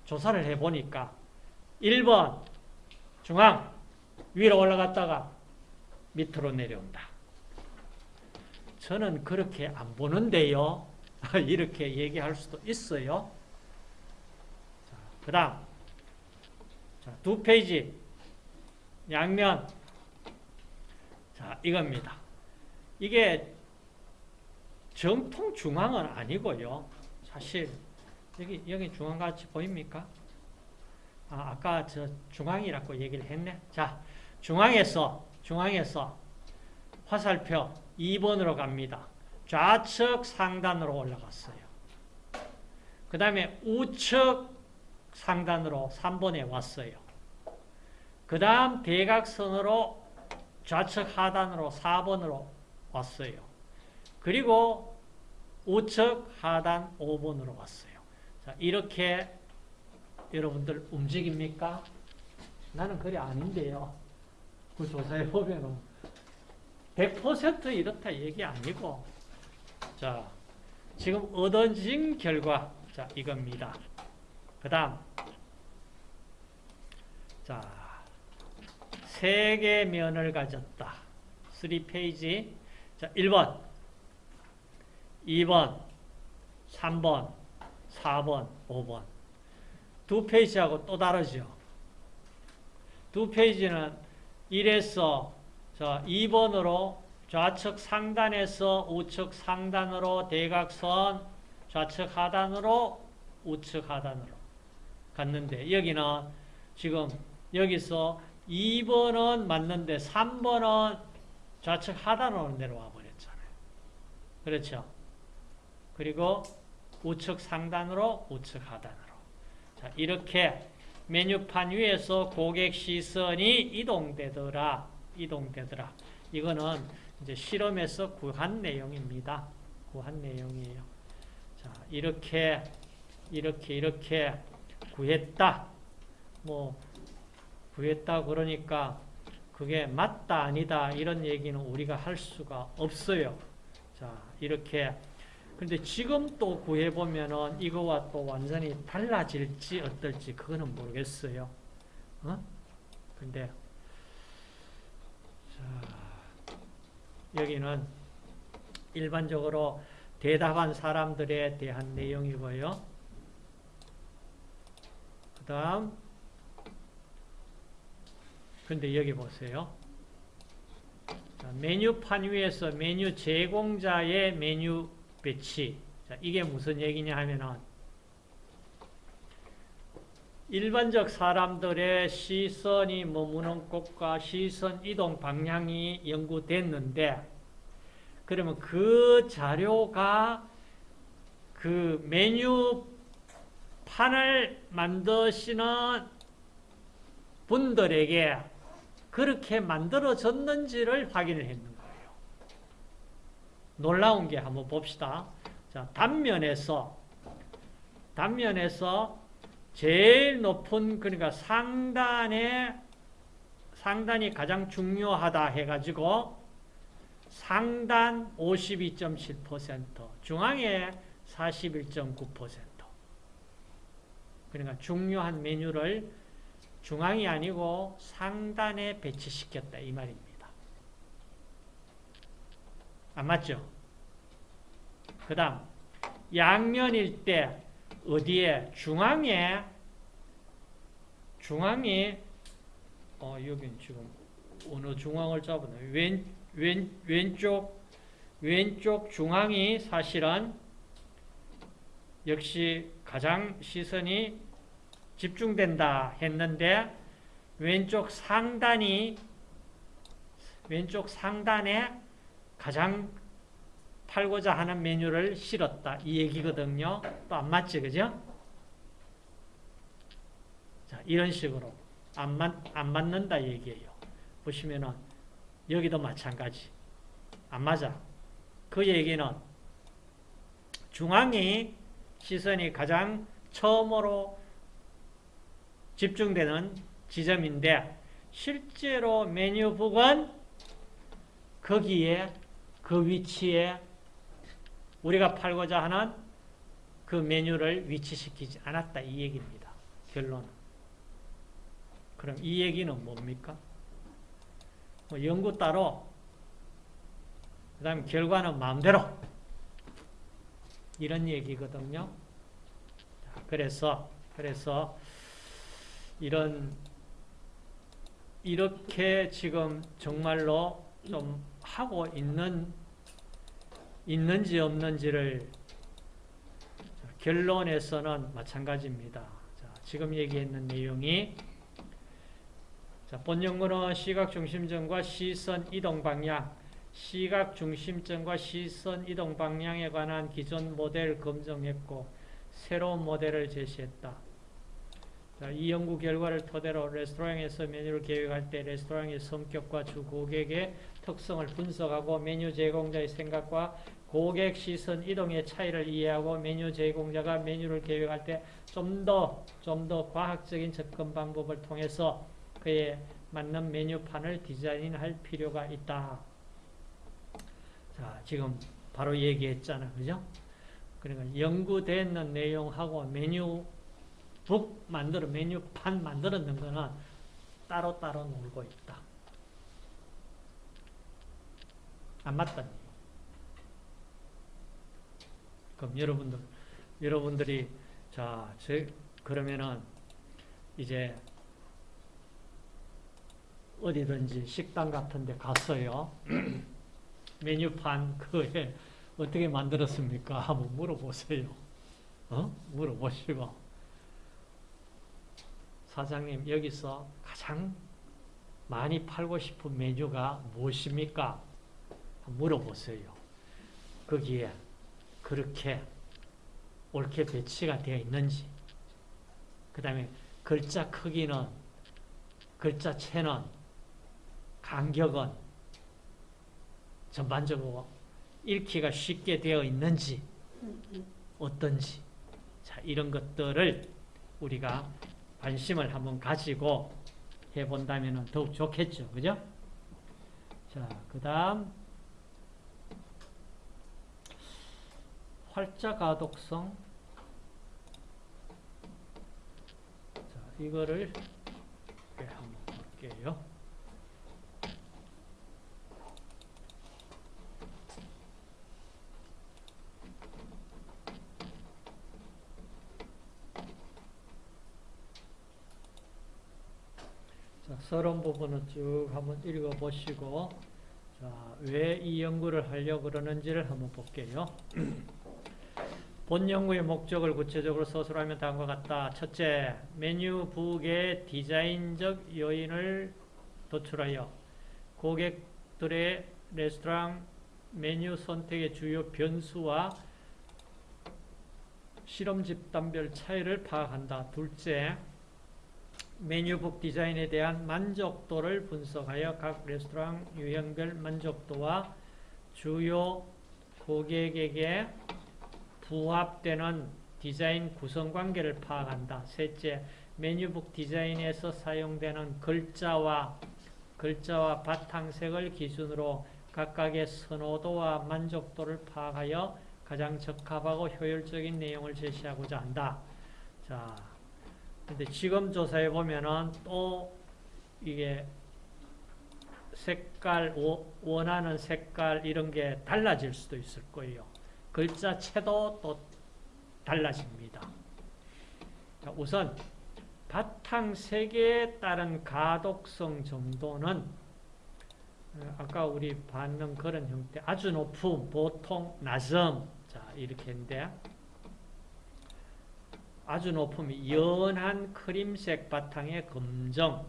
조사를 해보니까 1번 중앙 위로 올라갔다가 밑으로 내려온다. 저는 그렇게 안 보는데요. 이렇게 얘기할 수도 있어요. 그 다음 두 페이지 양면 자 이겁니다. 이게 정통 중앙은 아니고요. 사실 여기 여기 중앙같이 보입니까? 아, 아까 저 중앙이라고 얘기를 했네. 자, 중앙에서 중앙에서 화살표 2번으로 갑니다. 좌측 상단으로 올라갔어요. 그 다음에 우측 상단으로 3번에 왔어요. 그 다음 대각선으로 좌측 하단으로 4번으로 왔어요. 그리고 우측 하단 5번으로 왔어요. 자, 이렇게 여러분들 움직입니까? 나는 그래 아닌데요. 그 조사해 보면은 100% 이렇다 얘기 아니고 자 지금 얻어진 결과 자 이겁니다. 그 다음 자 세 개 면을 가졌다. 3페이지 자 1번 2번 3번 4번 5번 두 페이지하고 또 다르죠. 두 페이지는 1에서 자, 2번으로 좌측 상단에서 우측 상단으로 대각선 좌측 하단으로 우측 하단으로 갔는데 여기는 지금 여기서 2번은 맞는데 3번은 좌측 하단으로 내려와 버렸잖아요. 그렇죠? 그리고 우측 상단으로 우측 하단으로 자, 이렇게 메뉴판 위에서 고객 시선이 이동되더라. 이동되더라. 이거는 이제 실험에서 구한 내용입니다. 구한 내용이에요. 자, 이렇게 이렇게 이렇게 구했다. 뭐 구했다 그러니까 그게 맞다 아니다 이런 얘기는 우리가 할 수가 없어요. 자, 이렇게 근데 지금 또 구해보면은 이거와 또 완전히 달라질지 어떨지 그거는 모르겠어요. 어? 근데 자, 여기는 일반적으로 대답한 사람들에 대한 내용이고요. 그 다음 근데 여기 보세요. 자, 메뉴판 위에서 메뉴 제공자의 메뉴 배치. 자, 이게 무슨 얘기냐 하면은 일반적 사람들의 시선이 머무는 곳과 시선 이동 방향이 연구됐는데 그러면 그 자료가 그 메뉴판 판을 만드시는 분들에게 그렇게 만들어졌는지를 확인을 했는. 놀라운 게 한번 봅시다. 자, 단면에서 단면에서 제일 높은 그러니까 상단에 상단이 가장 중요하다 해가지고 상단 52.7%, 중앙에 41.9%. 그러니까 중요한 메뉴를 중앙이 아니고 상단에 배치시켰다 이 말입니다. 안 맞죠? 그 다음 양면일 때 어디에? 중앙에? 중앙이 어 여긴 지금 어느 중앙을 잡았나? 왼, 왼, 왼쪽 왼쪽 중앙이 사실은 역시 가장 시선이 집중된다 했는데 왼쪽 상단이 왼쪽 상단에 가장 팔고자 하는 메뉴를 실었다 이 얘기거든요. 또 안 맞지 그죠? 자 이런 식으로 안, 맞, 안 맞는다 얘기예요. 보시면은 여기도 마찬가지 안 맞아. 그 얘기는 중앙이 시선이 가장 처음으로 집중되는 지점인데 실제로 메뉴북은 거기에 그 위치에 우리가 팔고자 하는 그 메뉴를 위치시키지 않았다 이 얘기입니다. 결론은. 그럼 이 얘기는 뭡니까? 뭐 연구 따로 그 다음에 결과는 마음대로 이런 얘기거든요. 그래서 그래서 이런 이렇게 지금 정말로 좀 하고 있는 있는지 없는지를 결론에서는 마찬가지입니다. 자, 지금 얘기했는 내용이 자, 본 연구는 시각 중심점과 시선 이동 방향, 시각 중심점과 시선 이동 방향에 관한 기존 모델 검증했고 새로운 모델을 제시했다. 자, 이 연구 결과를 토대로 레스토랑에서 메뉴를 계획할 때 레스토랑의 성격과 주 고객의 특성을 분석하고 메뉴 제공자의 생각과 고객 시선 이동의 차이를 이해하고 메뉴 제공자가 메뉴를 계획할 때 좀 더 좀 더 과학적인 접근 방법을 통해서 그에 맞는 메뉴판을 디자인할 필요가 있다. 자, 지금 바로 얘기했잖아. 그죠? 그러니까 연구되는 내용하고 메뉴 북 만들어, 메뉴판 만들었는 거는 따로따로 놀고 있다. 안 맞다니. 그럼 여러분들, 여러분들이, 자, 저, 그러면은, 이제, 어디든지 식당 같은 데 갔어요. 메뉴판 그에 어떻게 만들었습니까? 한번 물어보세요. 어? 물어보시고. 사장님, 여기서 가장 많이 팔고 싶은 메뉴가 무엇입니까? 물어보세요. 거기에 그렇게 옳게 배치가 되어 있는지, 그 다음에 글자 크기는, 글자체는, 간격은 전반적으로 읽기가 쉽게 되어 있는지, 어떤지, 자, 이런 것들을 우리가 관심을 한번 가지고 해본다면 더욱 좋겠죠. 그죠? 자, 그 다음, 활자 가독성. 자, 이거를 한번 볼게요. 자, 서론 부분은 쭉 한번 읽어보시고, 자, 왜이 연구를 하려고 그러는지를 한번 볼게요. 본 연구의 목적을 구체적으로 서술하면 다음과 같다. 첫째, 메뉴북의 디자인적 요인을 도출하여 고객들의 레스토랑 메뉴 선택의 주요 변수와 실험 집단별 차이를 파악한다. 둘째, 메뉴북 디자인에 대한 만족도를 분석하여 각 레스토랑 유형별 만족도와 주요 고객에게 부합되는 디자인 구성 관계를 파악한다. 셋째, 메뉴북 디자인에서 사용되는 글자와 글자와 바탕색을 기준으로 각각의 선호도와 만족도를 파악하여 가장 적합하고 효율적인 내용을 제시하고자 한다. 자, 근데 지금 조사해 보면은 또 이게 색깔, 원하는 색깔 이런 게 달라질 수도 있을 거예요. 글자체도 또 달라집니다. 자, 우선 바탕색에 따른 가독성 정도는 어, 아까 우리 봤는 그런 형태 아주 높은 보통 낮음 자 이렇게 인데 아주 높으면 연한 크림색 바탕의 검정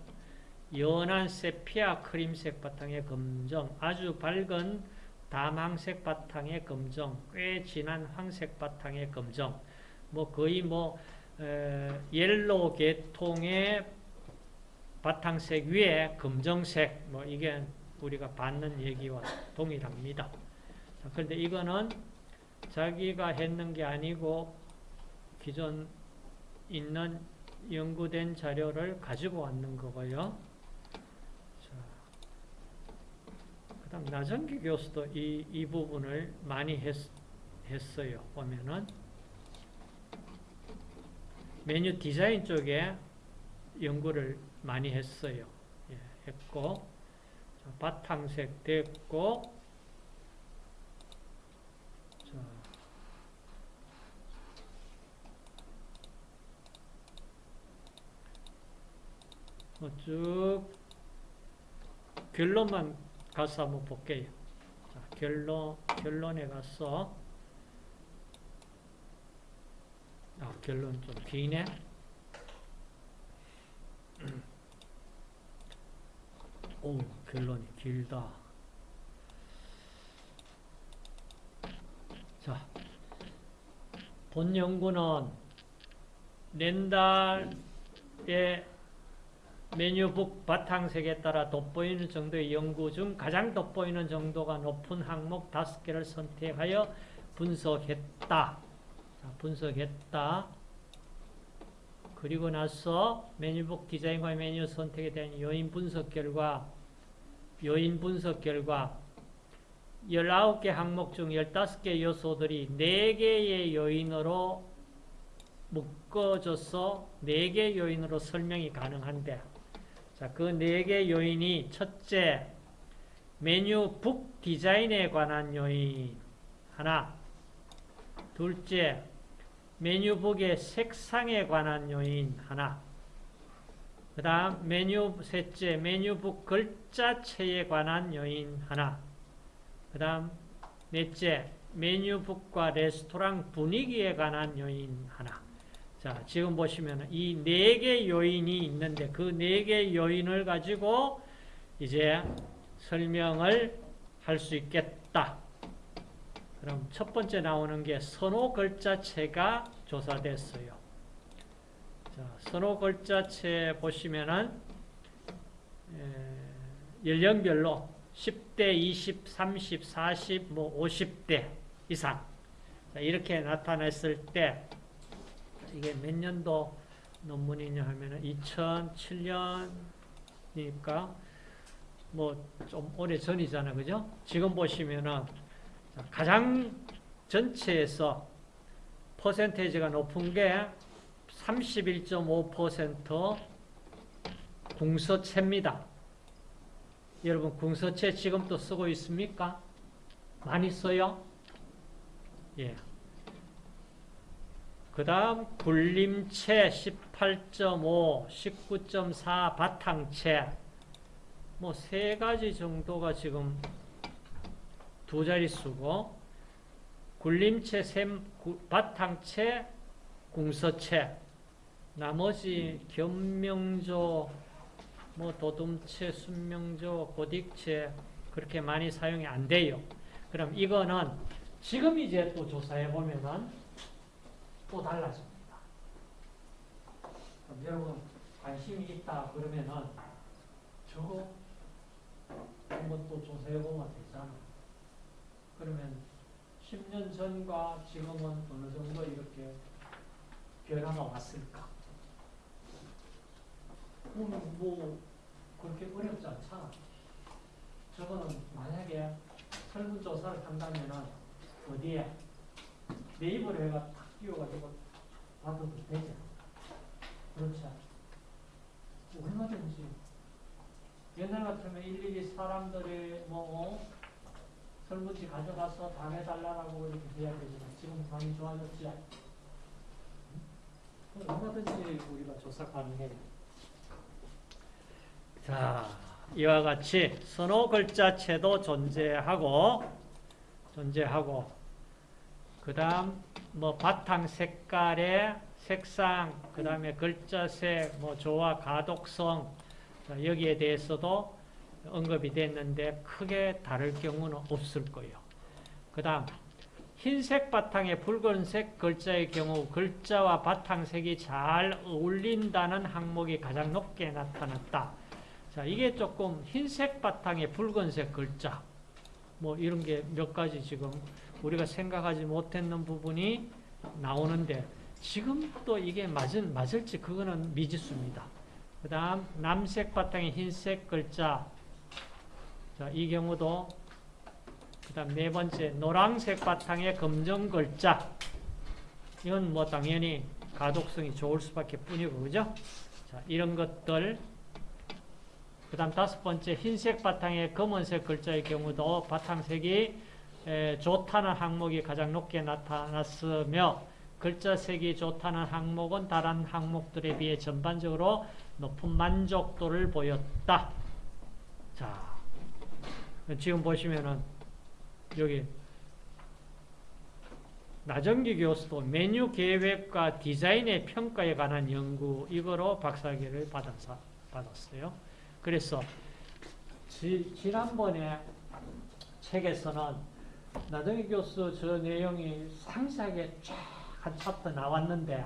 연한 세피아 크림색 바탕의 검정 아주 밝은 담황색 바탕의 검정 꽤 진한 황색 바탕의 검정 뭐 거의 뭐 에, yellow 계통의 바탕색 위에 검정색 뭐 이게 우리가 받는 얘기와 동일합니다. 자, 그런데 이거는 자기가 했는 게 아니고 기존 있는 연구된 자료를 가지고 왔는 거고요. 자, 그 다음 나정기 교수도 이, 이 부분을 많이 했, 했어요. 보면은 메뉴 디자인 쪽에 연구를 많이 했어요. 예, 했고 자, 바탕색 됐고 자, 뭐 쭉 결론만 가서 한번 볼게요. 자, 결론, 결론에 가서 아, 결론 좀 기네. 오, 결론이 길다. 자, 본 연구는 렌달의 메뉴북 바탕색에 따라 돋보이는 정도의 연구 중 가장 돋보이는 정도가 높은 항목 5개를 선택하여 분석했다. 자, 분석했다. 그리고 나서 메뉴북 디자인과 메뉴 선택에 대한 요인 분석 결과 요인 분석 결과 19개 항목 중 15개 요소들이 4개의 요인으로 묶어져서 4개 요인으로 설명이 가능한데 자, 그 4개 요인이 첫째, 메뉴 북 디자인에 관한 요인 하나. 둘째, 메뉴북의 색상에 관한 요인 하나. 그 다음 메뉴 셋째 메뉴북 글자체에 관한 요인 하나. 그 다음 넷째 메뉴북과 레스토랑 분위기에 관한 요인 하나 자 지금 보시면 이 네 개 요인이 있는데 그 네 개 요인을 가지고 이제 설명을 할 수 있겠다 그럼 첫 번째 나오는 게 선호 글자체가 조사됐어요. 자, 선호 글자체 보시면은 연령별로 10대, 20, 30, 40, 뭐 50대 이상 자, 이렇게 나타냈을 때 이게 몇 년도 논문이냐 하면은 2007년이니까 뭐 좀 오래 전이잖아, 그죠? 지금 보시면은 가장 전체에서 퍼센테이지가 높은 게 31.5% 궁서체입니다. 여러분 궁서체 지금 또 쓰고 있습니까? 많이 써요? 예. 그 다음 굴림체 18.5, 19.4 바탕체 뭐 세 가지 정도가 지금 두 자릿수고 굴림체, 샘, 구, 바탕체, 궁서체 나머지 견명조, 뭐 도둠체, 순명조, 고딕체 그렇게 많이 사용이 안 돼요. 그럼 이거는 지금 이제 또 조사해 보면은 또 달라집니다. 그럼 여러분 관심이 있다 그러면은 저거 한번 또 조사해보면 되잖아. 그러면 10년 전과 지금은 어느 정도 이렇게 변화가 왔을까? 음, 뭐 그렇게 어렵지 않잖아. 저거는 만약에 설문조사를 한다면은 어디에 네이버를 해가 탁 끼워가지고 봐도 되잖아. 그렇지 않아? 얼마든지 옛날 같으면 일일이 사람들의 뭐 어? 설문지 가져가서 다 해달라고 이렇게 해야 되지만 지금 많이 좋아졌지. 응? 얼마든지 우리가 조사 가능해요. 자, 이와 같이 선호 글자체도 존재하고 존재하고 그 다음 뭐 바탕 색깔의 색상, 그 다음에 글자색, 뭐 조화 가독성 자, 여기에 대해서도 언급이 됐는데 크게 다를 경우는 없을 거예요. 그 다음 흰색 바탕에 붉은색 글자의 경우 글자와 바탕색이 잘 어울린다는 항목이 가장 높게 나타났다. 자, 이게 조금 흰색 바탕에 붉은색 글자 뭐 이런 게 몇 가지 지금 우리가 생각하지 못했는 부분이 나오는데 지금 또 이게 맞은, 맞을지 그거는 미지수입니다. 그 다음 남색 바탕에 흰색 글자 자, 이 경우도 그 다음 네 번째 노란색 바탕에 검정 글자 이건 뭐 당연히 가독성이 좋을 수밖에 뿐이고 그죠? 자, 이런 것들 그 다음 다섯 번째 흰색 바탕에 검은색 글자의 경우도 바탕색이 에, 좋다는 항목이 가장 높게 나타났으며 글자 색이 좋다는 항목은 다른 항목들에 비해 전반적으로 높은 만족도를 보였다. 자, 지금 보시면은 여기 나정기 교수도 메뉴 계획과 디자인의 평가에 관한 연구 이거로 박사학위를 받았, 받았어요. 그래서 지, 지난번에 책에서는 나정기 교수 저 내용이 상세하게 쫙한 챕터 나왔는데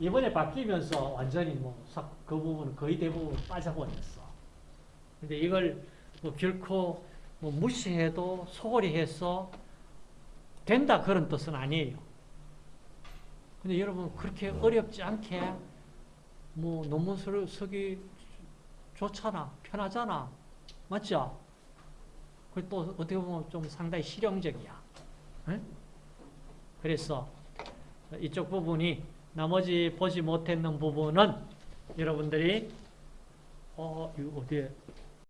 이번에 바뀌면서 완전히 뭐 그 부분은 거의 대부분 빠져버렸어. 근데 이걸 뭐 결코 뭐 무시해도 소홀히 해서 된다 그런 뜻은 아니에요. 근데 여러분 그렇게 어렵지 않게 뭐 논문 쓰기 좋잖아. 편하잖아. 맞죠? 그또 어떻게 보면 좀 상당히 실용적이야. 에? 그래서 이쪽 부분이 나머지 보지 못했는 부분은 여러분들이 어, 이거 어디에